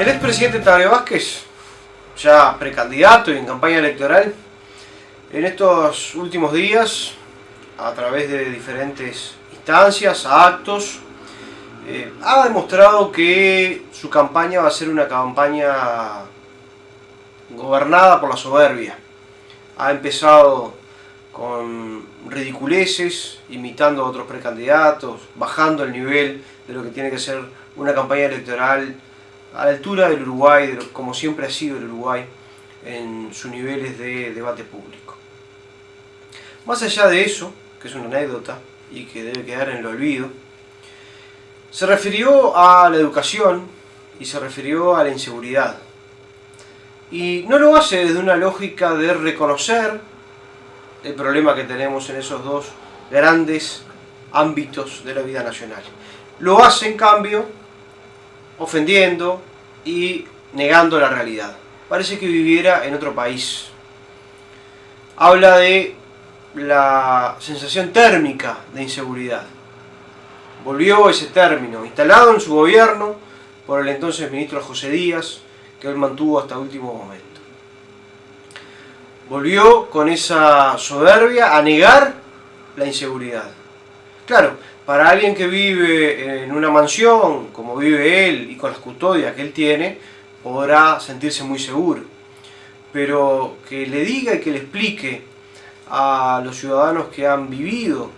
El expresidente Tabaré Vázquez, ya precandidato y en campaña electoral, en estos últimos días, a través de diferentes instancias, actos, eh, ha demostrado que su campaña va a ser una campaña gobernada por la soberbia. Ha empezado con ridiculeces, imitando a otros precandidatos, bajando el nivel de lo que tiene que ser una campaña electoral a la altura del Uruguay, como siempre ha sido el Uruguay, en sus niveles de debate público. Más allá de eso, que es una anécdota y que debe quedar en el olvido, se refirió a la educación y se refirió a la inseguridad. Y no lo hace desde una lógica de reconocer el problema que tenemos en esos dos grandes ámbitos de la vida nacional. Lo hace, en cambio, ofendiendo y negando la realidad. Parece que viviera en otro país. Habla de la sensación térmica de inseguridad. Volvió ese término, instalado en su gobierno por el entonces ministro José Díaz, que él mantuvo hasta el último momento. Volvió con esa soberbia a negar la inseguridad. Claro, para alguien que vive en una mansión, como vive él, y con las custodias que él tiene, podrá sentirse muy seguro. Pero que le diga y que le explique a los ciudadanos que han vivido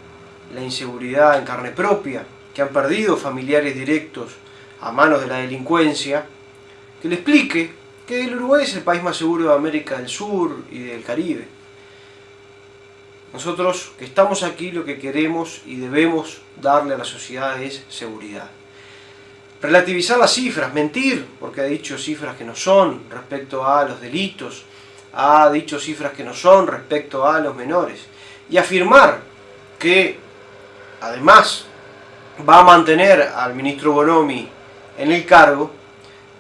la inseguridad en carne propia, que han perdido familiares directos a manos de la delincuencia, que le explique que el Uruguay es el país más seguro de América del Sur y del Caribe. Nosotros que estamos aquí lo que queremos y debemos darle a la sociedad es seguridad. Relativizar las cifras, mentir, porque ha dicho cifras que no son respecto a los delitos, ha dicho cifras que no son respecto a los menores. Y afirmar que, además, va a mantener al ministro Bonomi en el cargo,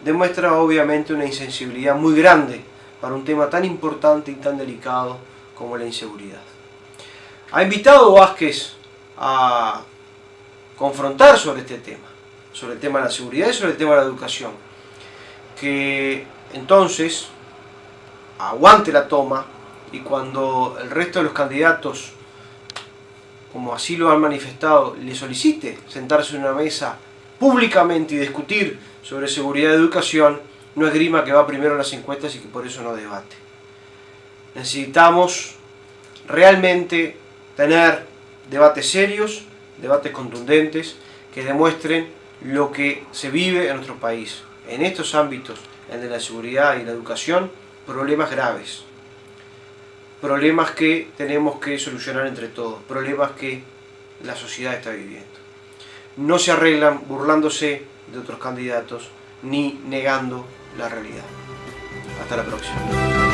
demuestra obviamente una insensibilidad muy grande para un tema tan importante y tan delicado como la inseguridad. Ha invitado Vázquez a confrontar sobre este tema, sobre el tema de la seguridad y sobre el tema de la educación. Que entonces aguante la toma y cuando el resto de los candidatos, como así lo han manifestado, le solicite sentarse en una mesa públicamente y discutir sobre seguridad y educación, no es grima que va primero en las encuestas y que por eso no debate. Necesitamos realmente tener debates serios, debates contundentes, que demuestren lo que se vive en nuestro país. En estos ámbitos, el de la seguridad y la educación, problemas graves. Problemas que tenemos que solucionar entre todos, problemas que la sociedad está viviendo. No se arreglan burlándose de otros candidatos ni negando la realidad. Hasta la próxima.